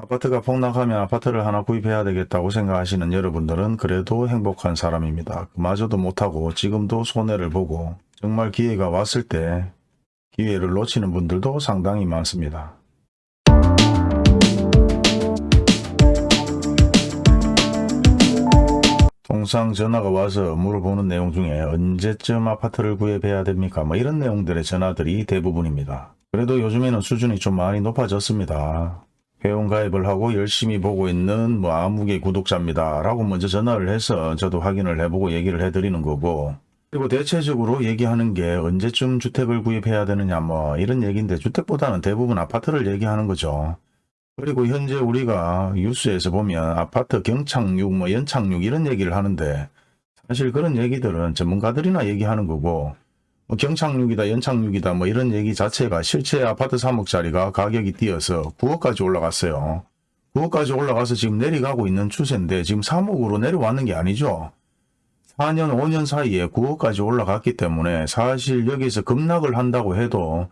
아파트가 폭락하면 아파트를 하나 구입해야 되겠다고 생각하시는 여러분들은 그래도 행복한 사람입니다. 그마저도 못하고 지금도 손해를 보고 정말 기회가 왔을 때 기회를 놓치는 분들도 상당히 많습니다. 통상 전화가 와서 물어보는 내용 중에 언제쯤 아파트를 구입해야 됩니까? 뭐 이런 내용들의 전화들이 대부분입니다. 그래도 요즘에는 수준이 좀 많이 높아졌습니다. 회원 가입을 하고 열심히 보고 있는 뭐 아무개 구독자입니다. 라고 먼저 전화를 해서 저도 확인을 해보고 얘기를 해드리는 거고 그리고 대체적으로 얘기하는 게 언제쯤 주택을 구입해야 되느냐 뭐 이런 얘기인데 주택보다는 대부분 아파트를 얘기하는 거죠. 그리고 현재 우리가 뉴스에서 보면 아파트 경착륙 뭐 연착륙 이런 얘기를 하는데 사실 그런 얘기들은 전문가들이나 얘기하는 거고 뭐 경착륙이다 연착륙이다 뭐 이런 얘기 자체가 실제 아파트 3억짜리가 가격이 뛰어서 9억까지 올라갔어요. 9억까지 올라가서 지금 내려가고 있는 추세인데 지금 3억으로 내려왔는 게 아니죠. 4년 5년 사이에 9억까지 올라갔기 때문에 사실 여기서 급락을 한다고 해도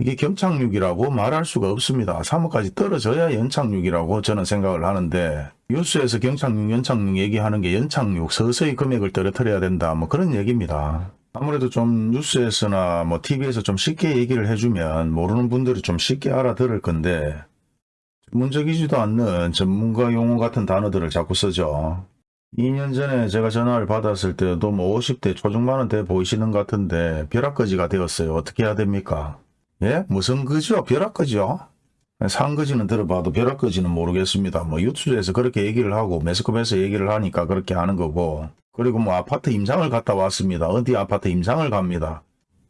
이게 경착륙이라고 말할 수가 없습니다. 3억까지 떨어져야 연착륙이라고 저는 생각을 하는데 뉴스에서 경착륙, 연착륙 얘기하는 게 연착륙, 서서히 금액을 떨어뜨려야 된다. 뭐 그런 얘기입니다. 아무래도 좀 뉴스에서나 뭐 TV에서 좀 쉽게 얘기를 해주면 모르는 분들이 좀 쉽게 알아들을 건데 전문적이지도 않는 전문가 용어 같은 단어들을 자꾸 쓰죠. 2년 전에 제가 전화를 받았을 때도 뭐 50대 초중반은 돼 보이시는 것 같은데 벼락거지가 되었어요. 어떻게 해야 됩니까? 예? 무슨 거죠? 벼락거지요? 상거지는 들어봐도 벼락거지는 모르겠습니다. 뭐 유튜브에서 그렇게 얘기를 하고 매스컴에서 얘기를 하니까 그렇게 하는 거고 그리고 뭐 아파트 임상을 갔다 왔습니다. 어디 아파트 임상을 갑니다.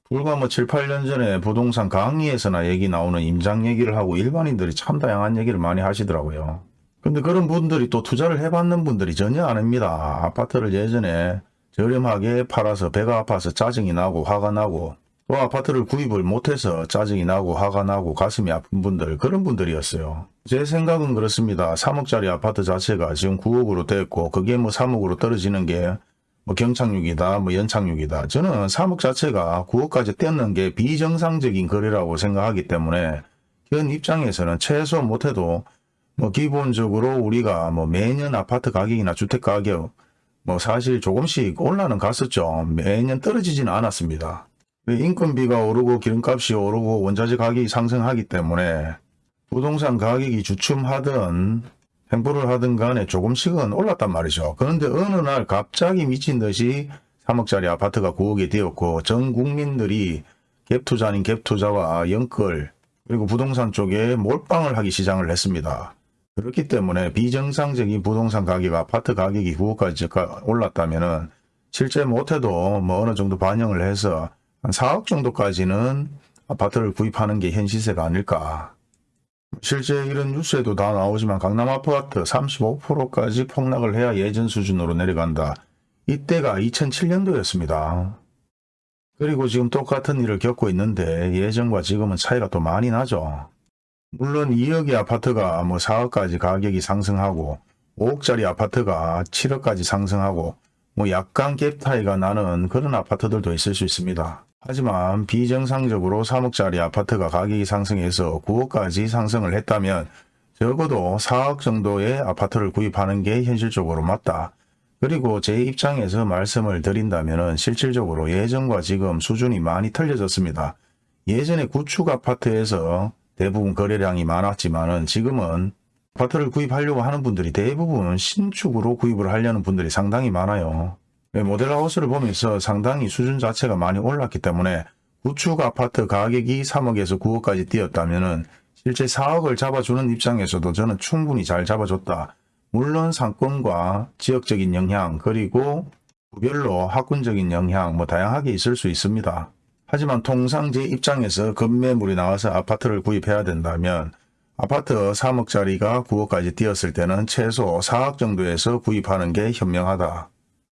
불과 뭐 7, 8년 전에 부동산 강의에서나 얘기 나오는 임장 얘기를 하고 일반인들이 참 다양한 얘기를 많이 하시더라고요. 근데 그런 분들이 또 투자를 해봤는 분들이 전혀 아닙니다. 아파트를 예전에 저렴하게 팔아서 배가 아파서 짜증이 나고 화가 나고 또 아파트를 구입을 못해서 짜증이 나고 화가 나고 가슴이 아픈 분들 그런 분들이었어요. 제 생각은 그렇습니다. 3억짜리 아파트 자체가 지금 9억으로 됐고 그게 뭐 3억으로 떨어지는 게 뭐 경착륙이다 뭐 연착륙이다. 저는 3억 자체가 9억까지 떼는 게 비정상적인 거래라고 생각하기 때문에 현 입장에서는 최소 못해도 뭐 기본적으로 우리가 뭐 매년 아파트 가격이나 주택 가격 뭐 사실 조금씩 올라는 갔었죠. 매년 떨어지지는 않았습니다. 인건비가 오르고 기름값이 오르고 원자재 가격이 상승하기 때문에 부동산 가격이 주춤하든 횡보를 하든 간에 조금씩은 올랐단 말이죠. 그런데 어느 날 갑자기 미친 듯이 3억짜리 아파트가 9억이 되었고 전 국민들이 갭투자 아닌 갭투자와 연끌 그리고 부동산 쪽에 몰빵을 하기 시작을 했습니다. 그렇기 때문에 비정상적인 부동산 가격, 아파트 가격이 9억까지 올랐다면 실제 못해도 뭐 어느 정도 반영을 해서 한 4억 정도까지는 아파트를 구입하는 게 현 시세가 아닐까. 실제 이런 뉴스에도 다 나오지만 강남 아파트 35%까지 폭락을 해야 예전 수준으로 내려간다. 이때가 2007년도였습니다. 그리고 지금 똑같은 일을 겪고 있는데 예전과 지금은 차이가 또 많이 나죠. 물론 2억의 아파트가 뭐 4억까지 가격이 상승하고 5억짜리 아파트가 7억까지 상승하고 뭐 약간 갭 차이가 나는 그런 아파트들도 있을 수 있습니다. 하지만 비정상적으로 3억짜리 아파트가 가격이 상승해서 9억까지 상승을 했다면 적어도 4억 정도의 아파트를 구입하는 게 현실적으로 맞다. 그리고 제 입장에서 말씀을 드린다면 실질적으로 예전과 지금 수준이 많이 틀려졌습니다. 예전에 구축 아파트에서 대부분 거래량이 많았지만 지금은 아파트를 구입하려고 하는 분들이 대부분 신축으로 구입을 하려는 분들이 상당히 많아요. 모델하우스를 보면서 상당히 수준 자체가 많이 올랐기 때문에 구축 아파트 가격이 3억에서 9억까지 뛰었다면 실제 4억을 잡아주는 입장에서도 저는 충분히 잘 잡아줬다. 물론 상권과 지역적인 영향 그리고 구별로 학군적인 영향 뭐 다양하게 있을 수 있습니다. 하지만 통상 제 입장에서 급매물이 나와서 아파트를 구입해야 된다면 아파트 3억짜리가 9억까지 뛰었을 때는 최소 4억 정도에서 구입하는 게 현명하다.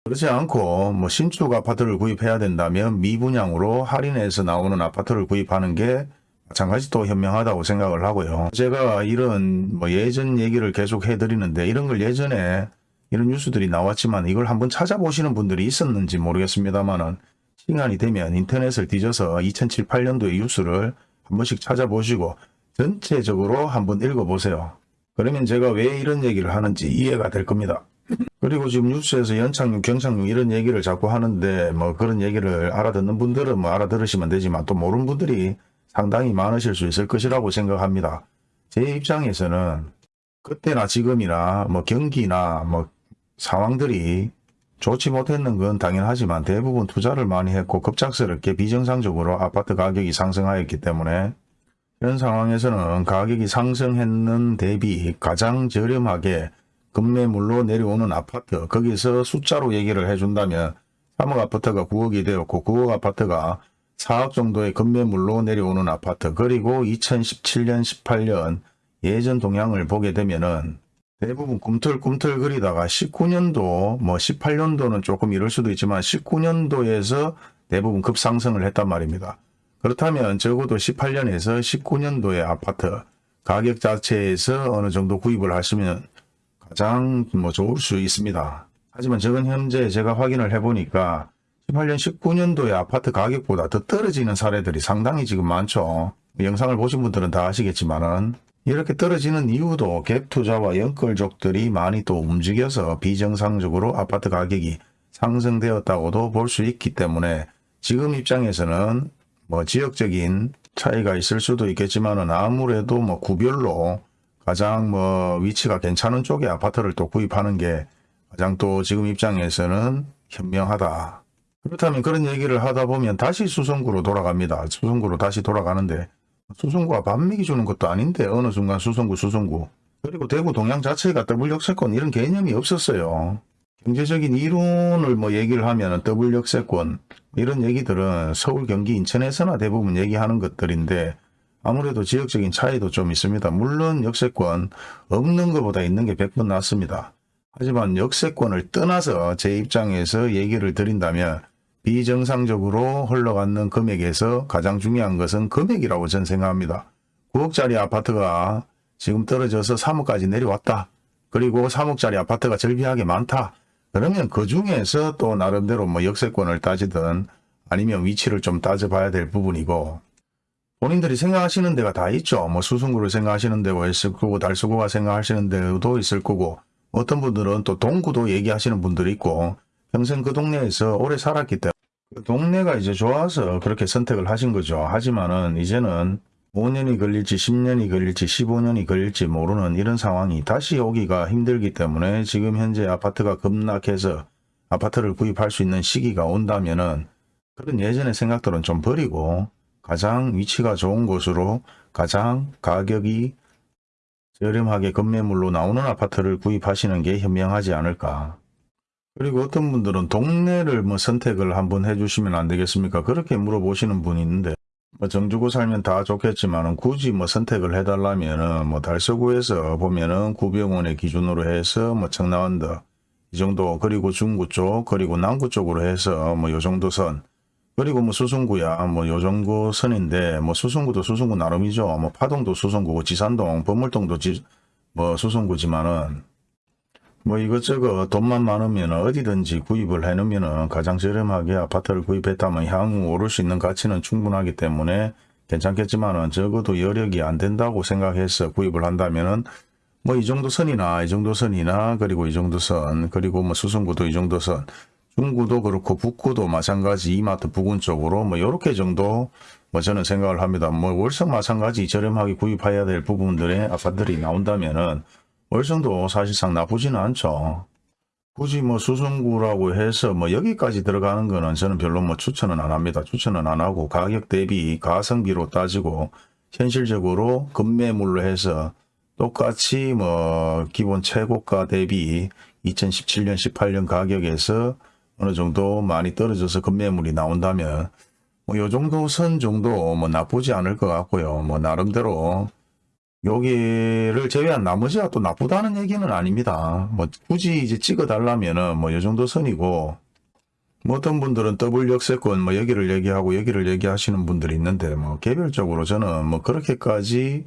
그렇지 않고 뭐 신축 아파트를 구입해야 된다면 미분양으로 할인해서 나오는 아파트를 구입하는 게 마찬가지 또 현명하다고 생각을 하고요. 제가 이런 뭐 예전 얘기를 계속 해드리는데 이런 걸 예전에 이런 뉴스들이 나왔지만 이걸 한번 찾아보시는 분들이 있었는지 모르겠습니다만은 시간이 되면 인터넷을 뒤져서 2007, 8년도의 뉴스를 한 번씩 찾아보시고 전체적으로 한번 읽어보세요. 그러면 제가 왜 이런 얘기를 하는지 이해가 될 겁니다. 그리고 지금 뉴스에서 연착륙, 경착륙 이런 얘기를 자꾸 하는데 뭐 그런 얘기를 알아듣는 분들은 뭐 알아들으시면 되지만 또 모르는 분들이 상당히 많으실 수 있을 것이라고 생각합니다. 제 입장에서는 그때나 지금이나 뭐 경기나 뭐 상황들이 좋지 못했는 건 당연하지만 대부분 투자를 많이 했고 급작스럽게 비정상적으로 아파트 가격이 상승하였기 때문에 이런 상황에서는 가격이 상승했는 대비 가장 저렴하게 급매물로 내려오는 아파트 거기서 숫자로 얘기를 해준다면 3억 아파트가 9억이 되었고 9억 아파트가 4억 정도의 급매물로 내려오는 아파트 그리고 2017년 18년 예전 동향을 보게 되면은 대부분 꿈틀꿈틀거리다가 19년도 뭐 18년도는 조금 이럴 수도 있지만 19년도에서 대부분 급상승을 했단 말입니다. 그렇다면 적어도 18년에서 19년도의 아파트 가격 자체에서 어느 정도 구입을 하시면 가장 뭐 좋을 수 있습니다. 하지만 지금 현재 제가 확인을 해보니까 18년 19년도의 아파트 가격보다 더 떨어지는 사례들이 상당히 지금 많죠. 영상을 보신 분들은 다 아시겠지만은 이렇게 떨어지는 이유도 갭 투자와 연끌족들이 많이 또 움직여서 비정상적으로 아파트 가격이 상승되었다고도 볼 수 있기 때문에 지금 입장에서는 뭐 지역적인 차이가 있을 수도 있겠지만은 아무래도 뭐 구별로 가장 뭐 위치가 괜찮은 쪽에 아파트를 또 구입하는 게 가장 또 지금 입장에서는 현명하다. 그렇다면 그런 얘기를 하다 보면 다시 수성구로 돌아갑니다. 수성구로 다시 돌아가는데 수성구가 밥 맥이 주는 것도 아닌데 어느 순간 수성구 수성구 그리고 대구 동양 자체가 더블 역세권 이런 개념이 없었어요. 경제적인 이론을 뭐 얘기를 하면 더블 역세권 이런 얘기들은 서울 경기 인천에서나 대부분 얘기하는 것들인데 아무래도 지역적인 차이도 좀 있습니다. 물론 역세권 없는 것보다 있는 게 100번 낫습니다. 하지만 역세권을 떠나서 제 입장에서 얘기를 드린다면 비정상적으로 흘러가는 금액에서 가장 중요한 것은 금액이라고 저는 생각합니다. 9억짜리 아파트가 지금 떨어져서 3억까지 내려왔다. 그리고 3억짜리 아파트가 절비하게 많다. 그러면 그 중에서 또 나름대로 뭐 역세권을 따지든 아니면 위치를 좀 따져봐야 될 부분이고 본인들이 생각하시는 데가 다 있죠. 뭐 수성구를 생각하시는 데가 있을 거고 달서구가 생각하시는 데도 있을 거고 어떤 분들은 또 동구도 얘기하시는 분들이 있고 평생 그 동네에서 오래 살았기 때문에 그 동네가 이제 좋아서 그렇게 선택을 하신 거죠. 하지만은 이제는 5년이 걸릴지 10년이 걸릴지 15년이 걸릴지 모르는 이런 상황이 다시 오기가 힘들기 때문에 지금 현재 아파트가 급락해서 아파트를 구입할 수 있는 시기가 온다면 은 그런 예전의 생각들은 좀 버리고 가장 위치가 좋은 곳으로 가장 가격이 저렴하게 급매물로 나오는 아파트를 구입하시는 게 현명하지 않을까. 그리고 어떤 분들은 동네를 뭐 선택을 한번 해주시면 안 되겠습니까? 그렇게 물어보시는 분이 있는데 뭐 정주고 살면 다 좋겠지만은 굳이 뭐 선택을 해달라면은 뭐 달서구에서 보면은 구병원의 기준으로 해서 뭐 청라원더 이 정도 그리고 중구 쪽 그리고 남구 쪽으로 해서 뭐 요 정도 선. 그리고 뭐 수성구야 뭐 요 정도 선인데 뭐 수성구도 수성구 나름이죠. 뭐 파동도 수성구고 지산동 범물동도 지, 뭐 수성구지만은 뭐 이것저것 돈만 많으면 어디든지 구입을 해놓으면 가장 저렴하게 아파트를 구입했다면 향후 오를 수 있는 가치는 충분하기 때문에 괜찮겠지만 은 적어도 여력이 안 된다고 생각해서 구입을 한다면 은 뭐 이 정도 선이나 이 정도 선이나 그리고 이 정도 선 그리고 뭐 수성구도 이 정도 선 중구도 그렇고 북구도 마찬가지 이마트 부근 쪽으로 뭐 요렇게 정도 뭐 저는 생각을 합니다. 뭐 월성 마찬가지 저렴하게 구입해야 될 부분들의 아파트들이 나온다면은 월성도 사실상 나쁘지는 않죠. 굳이 뭐 수성구라고 해서 뭐 여기까지 들어가는 거는 저는 별로 뭐 추천은 안 합니다. 추천은 안 하고 가격 대비 가성비로 따지고 현실적으로 급매물로 해서 똑같이 뭐 기본 최고가 대비 2017년 18년 가격에서 어느 정도 많이 떨어져서 급매물이 나온다면 뭐요 정도 선 정도 뭐 나쁘지 않을 것 같고요. 뭐 나름대로 여기를 제외한 나머지가 또 나쁘다는 얘기는 아닙니다. 뭐 굳이 이제 찍어 달라면은 뭐요 정도 선이고 뭐 어떤 분들은 더블 역세권 뭐 여기를 얘기하고 여기를 얘기하시는 분들이 있는데 뭐 개별적으로 저는 뭐 그렇게까지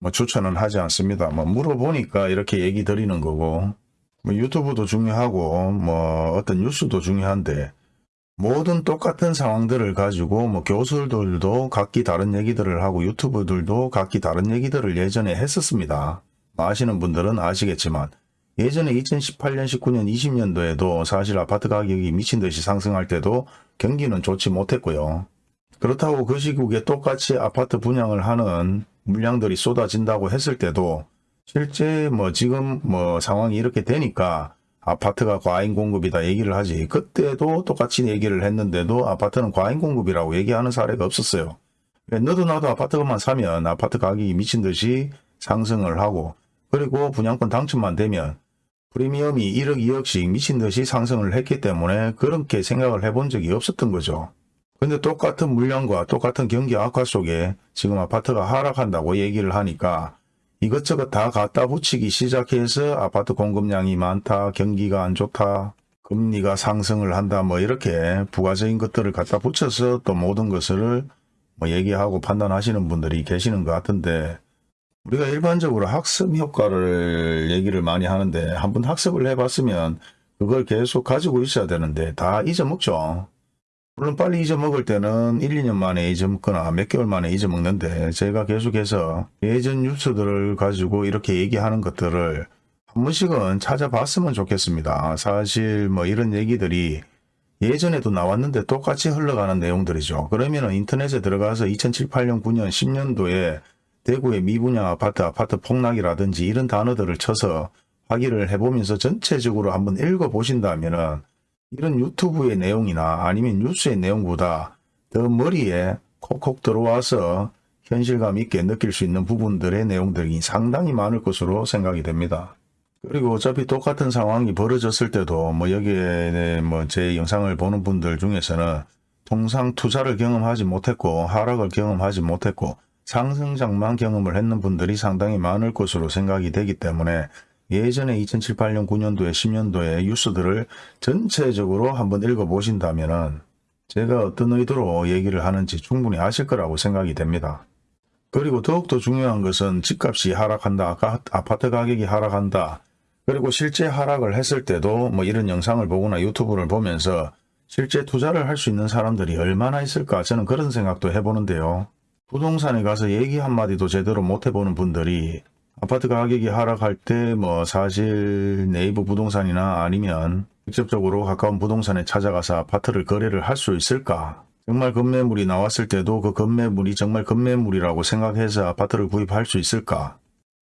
뭐 추천은 하지 않습니다. 뭐 물어보니까 이렇게 얘기 드리는 거고 뭐 유튜브도 중요하고 뭐 어떤 뉴스도 중요한데 모든 똑같은 상황들을 가지고 뭐 교수들도 각기 다른 얘기들을 하고 유튜브들도 각기 다른 얘기들을 예전에 했었습니다. 아시는 분들은 아시겠지만 예전에 2018년, 19년, 20년도에도 사실 아파트 가격이 미친 듯이 상승할 때도 경기는 좋지 못했고요. 그렇다고 그 시국에 똑같이 아파트 분양을 하는 물량들이 쏟아진다고 했을 때도 실제 뭐 지금 뭐 상황이 이렇게 되니까 아파트가 과잉 공급이다 얘기를 하지 그때도 똑같이 얘기를 했는데도 아파트는 과잉 공급이라고 얘기하는 사례가 없었어요. 왜 너도 나도 아파트만 사면 아파트 가격이 미친 듯이 상승을 하고 그리고 분양권 당첨만 되면 프리미엄이 1억 2억씩 미친 듯이 상승을 했기 때문에 그렇게 생각을 해본 적이 없었던 거죠. 근데 똑같은 물량과 똑같은 경기 악화 속에 지금 아파트가 하락한다고 얘기를 하니까 이것저것 다 갖다 붙이기 시작해서 아파트 공급량이 많다, 경기가 안 좋다, 금리가 상승을 한다, 뭐 이렇게 부가적인 것들을 갖다 붙여서 또 모든 것을 뭐 얘기하고 판단하시는 분들이 계시는 것 같은데 우리가 일반적으로 학습 효과를 얘기를 많이 하는데 한번 학습을 해봤으면 그걸 계속 가지고 있어야 되는데 다 잊어먹죠. 물론 빨리 잊어먹을 때는 1, 2년 만에 잊어먹거나 몇 개월 만에 잊어먹는데 제가 계속해서 예전 뉴스들을 가지고 이렇게 얘기하는 것들을 한 번씩은 찾아봤으면 좋겠습니다. 사실 뭐 이런 얘기들이 예전에도 나왔는데 똑같이 흘러가는 내용들이죠. 그러면 인터넷에 들어가서 2007, 8년, 9년, 10년도에 대구의 미분양 아파트, 아파트 폭락이라든지 이런 단어들을 쳐서 확인을 해보면서 전체적으로 한번 읽어보신다면 은 이런 유튜브의 내용이나 아니면 뉴스의 내용보다 더 머리에 콕콕 들어와서 현실감 있게 느낄 수 있는 부분들의 내용들이 상당히 많을 것으로 생각이 됩니다. 그리고 어차피 똑같은 상황이 벌어졌을 때도 뭐 여기에 뭐 제 영상을 보는 분들 중에서는 통상 투자를 경험하지 못했고 하락을 경험하지 못했고 상승장만 경험을 했는 분들이 상당히 많을 것으로 생각이 되기 때문에 예전에 2007, 8년, 9년도에 10년도에 뉴스들을 전체적으로 한번 읽어보신다면 제가 어떤 의도로 얘기를 하는지 충분히 아실 거라고 생각이 됩니다. 그리고 더욱더 중요한 것은 집값이 하락한다, 아파트 가격이 하락한다, 그리고 실제 하락을 했을 때도 뭐 이런 영상을 보거나 유튜브를 보면서 실제 투자를 할 수 있는 사람들이 얼마나 있을까 저는 그런 생각도 해보는데요. 부동산에 가서 얘기 한마디도 제대로 못 해보는 분들이 아파트 가격이 하락할 때 뭐 사실 네이버 부동산이나 아니면 직접적으로 가까운 부동산에 찾아가서 아파트를 거래를 할 수 있을까? 정말 급매물이 나왔을 때도 그 급매물이 정말 급매물이라고 생각해서 아파트를 구입할 수 있을까?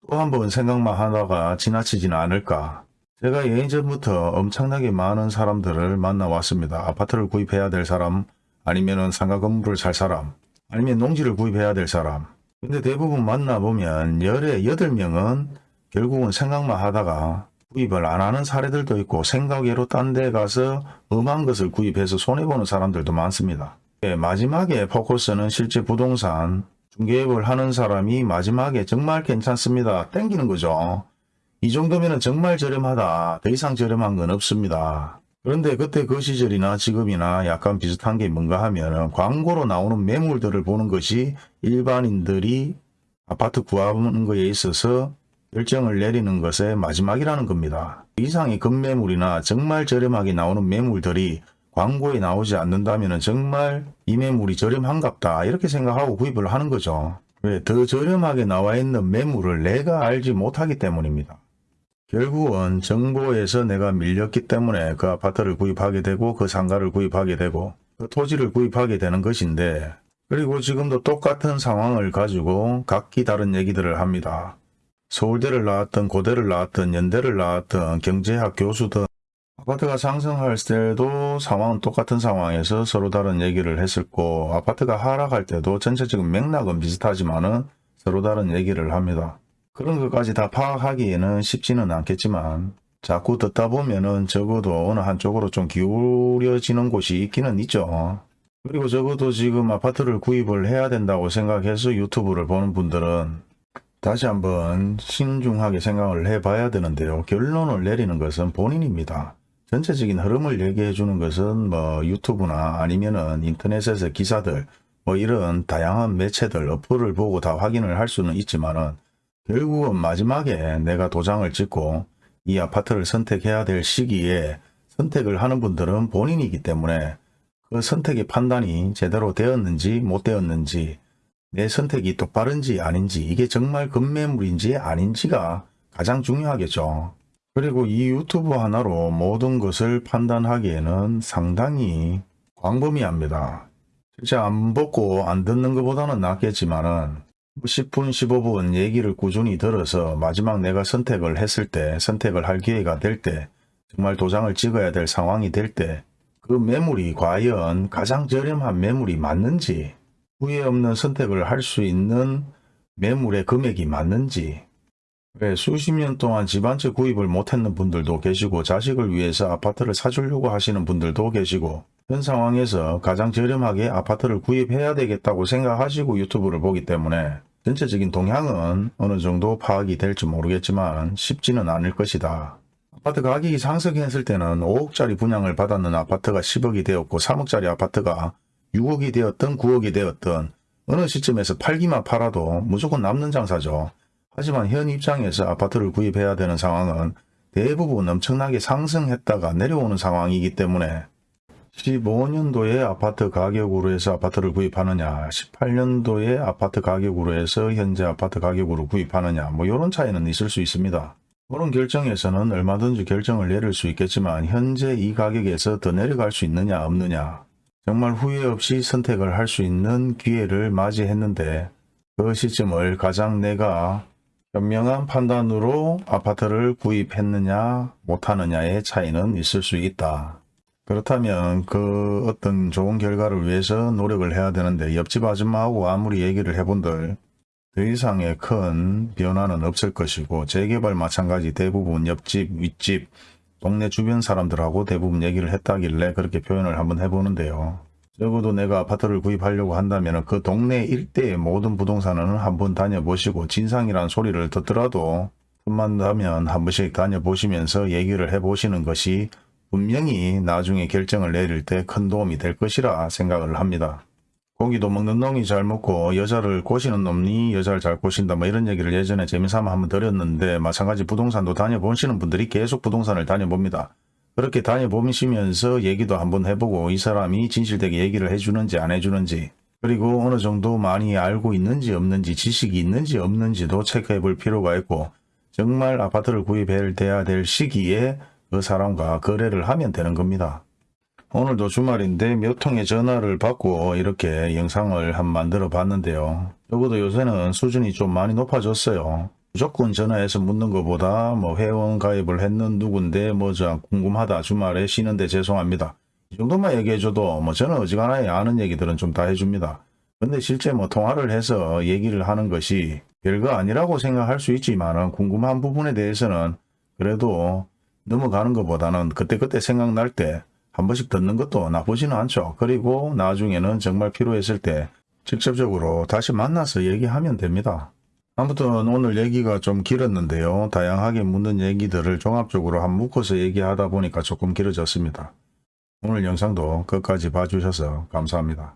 또 한 번 생각만 하다가 지나치지는 않을까? 제가 예전부터 엄청나게 많은 사람들을 만나왔습니다. 아파트를 구입해야 될 사람, 아니면 상가 건물을 살 사람, 아니면 농지를 구입해야 될 사람. 근데 대부분 만나보면 열에 여덟 명은 결국은 생각만 하다가 구입을 안 하는 사례들도 있고 생각외로 딴 데 가서 엄한 것을 구입해서 손해보는 사람들도 많습니다. 예, 마지막에 포커스는 실제 부동산 중개업을 하는 사람이 마지막에 정말 괜찮습니다. 땡기는 거죠. 이 정도면 정말 저렴하다. 더 이상 저렴한 건 없습니다. 그런데 그때 그 시절이나 지금이나 약간 비슷한 게 뭔가 하면 광고로 나오는 매물들을 보는 것이 일반인들이 아파트 구하는 것에 있어서 결정을 내리는 것의 마지막이라는 겁니다. 이상의 급매물이나 정말 저렴하게 나오는 매물들이 광고에 나오지 않는다면 정말 이 매물이 저렴한갑다 이렇게 생각하고 구입을 하는 거죠. 왜? 더 저렴하게 나와 있는 매물을 내가 알지 못하기 때문입니다. 결국은 정보에서 내가 밀렸기 때문에 그 아파트를 구입하게 되고 그 상가를 구입하게 되고 그 토지를 구입하게 되는 것인데 그리고 지금도 똑같은 상황을 가지고 각기 다른 얘기들을 합니다. 서울대를 나왔던 고대를 나왔던 연대를 나왔던 경제학 교수든 아파트가 상승할 때도 상황은 똑같은 상황에서 서로 다른 얘기를 했었고 아파트가 하락할 때도 전체적인 맥락은 비슷하지만 은 서로 다른 얘기를 합니다. 그런 것까지 다 파악하기에는 쉽지는 않겠지만 자꾸 듣다 보면은 적어도 어느 한쪽으로 좀 기울여지는 곳이 있기는 있죠. 그리고 적어도 지금 아파트를 구입을 해야 된다고 생각해서 유튜브를 보는 분들은 다시 한번 신중하게 생각을 해봐야 되는데요. 결론을 내리는 것은 본인입니다. 전체적인 흐름을 얘기해 주는 것은 뭐 유튜브나 아니면은 인터넷에서 기사들 뭐 이런 다양한 매체들 어플을 보고 다 확인을 할 수는 있지만은 결국은 마지막에 내가 도장을 찍고 이 아파트를 선택해야 될 시기에 선택을 하는 분들은 본인이기 때문에 그 선택의 판단이 제대로 되었는지 못 되었는지 내 선택이 똑바른지 아닌지 이게 정말 급매물인지 아닌지가 가장 중요하겠죠. 그리고 이 유튜브 하나로 모든 것을 판단하기에는 상당히 광범위합니다. 실제 안 보고 안 듣는 것보다는 낫겠지만은 10분 15분 얘기를 꾸준히 들어서 마지막 내가 선택을 했을 때 선택을 할 기회가 될 때 정말 도장을 찍어야 될 상황이 될 때 그 매물이 과연 가장 저렴한 매물이 맞는지 후회 없는 선택을 할 수 있는 매물의 금액이 맞는지 왜 수십 년 동안 집한채 구입을 못했는 분들도 계시고 자식을 위해서 아파트를 사주려고 하시는 분들도 계시고 현 상황에서 가장 저렴하게 아파트를 구입해야 되겠다고 생각하시고 유튜브를 보기 때문에 전체적인 동향은 어느 정도 파악이 될지 모르겠지만 쉽지는 않을 것이다. 아파트 가격이 상승했을 때는 5억짜리 분양을 받았는 아파트가 10억이 되었고 3억짜리 아파트가 6억이 되었든 9억이 되었든 어느 시점에서 팔기만 팔아도 무조건 남는 장사죠. 하지만 현 입장에서 아파트를 구입해야 되는 상황은 대부분 엄청나게 상승했다가 내려오는 상황이기 때문에 15년도에 아파트 가격으로 해서 아파트를 구입하느냐 18년도에 아파트 가격으로 해서 현재 아파트 가격으로 구입하느냐 뭐 이런 차이는 있을 수 있습니다. 그런 결정에서는 얼마든지 결정을 내릴 수 있겠지만 현재 이 가격에서 더 내려갈 수 있느냐 없느냐 정말 후회 없이 선택을 할 수 있는 기회를 맞이했는데 그 시점을 가장 내가 현명한 판단으로 아파트를 구입했느냐 못하느냐의 차이는 있을 수 있다. 그렇다면 그 어떤 좋은 결과를 위해서 노력을 해야 되는데 옆집 아줌마하고 아무리 얘기를 해본들 더 이상의 큰 변화는 없을 것이고 재개발 마찬가지 대부분 옆집 윗집 동네 주변 사람들하고 대부분 얘기를 했다길래 그렇게 표현을 한번 해보는데요. 적어도 내가 아파트를 구입하려고 한다면 그 동네 일대의 모든 부동산은 한번 다녀보시고 진상이란 소리를 듣더라도 틈만 나면 한 번씩 다녀보시면서 얘기를 해보시는 것이 분명히 나중에 결정을 내릴 때 큰 도움이 될 것이라 생각을 합니다. 고기도 먹는 놈이 잘 먹고 여자를 꼬시는 놈이 여자를 잘 꼬신다 뭐 이런 얘기를 예전에 재미삼아 한번 드렸는데 마찬가지 부동산도 다녀보시는 분들이 계속 부동산을 다녀봅니다. 그렇게 다녀보시면서 얘기도 한번 해보고 이 사람이 진실되게 얘기를 해주는지 안 해주는지 그리고 어느 정도 많이 알고 있는지 없는지 지식이 있는지 없는지도 체크해 볼 필요가 있고 정말 아파트를 구입해야 될 시기에 그 사람과 거래를 하면 되는 겁니다. 오늘도 주말인데 몇 통의 전화를 받고 이렇게 영상을 한 만들어 봤는데요. 적어도 요새는 수준이 좀 많이 높아졌어요. 무조건 전화해서 묻는 것보다 뭐 회원 가입을 했는 누군데 뭐저 궁금하다 주말에 쉬는데 죄송합니다. 이 정도만 얘기해줘도 뭐 저는 어지간하게 아는 얘기들은 좀 다 해줍니다. 근데 실제 뭐 통화를 해서 얘기를 하는 것이 별거 아니라고 생각할 수 있지만 궁금한 부분에 대해서는 그래도 넘어가는 것보다는 그때그때 생각날 때 한 번씩 듣는 것도 나쁘지는 않죠. 그리고 나중에는 정말 필요했을 때 직접적으로 다시 만나서 얘기하면 됩니다. 아무튼 오늘 얘기가 좀 길었는데요. 다양하게 묻는 얘기들을 종합적으로 한 묶어서 얘기하다 보니까 조금 길어졌습니다. 오늘 영상도 끝까지 봐주셔서 감사합니다.